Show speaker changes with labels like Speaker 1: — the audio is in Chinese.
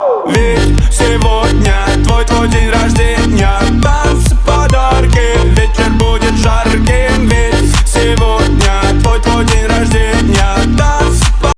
Speaker 1: Live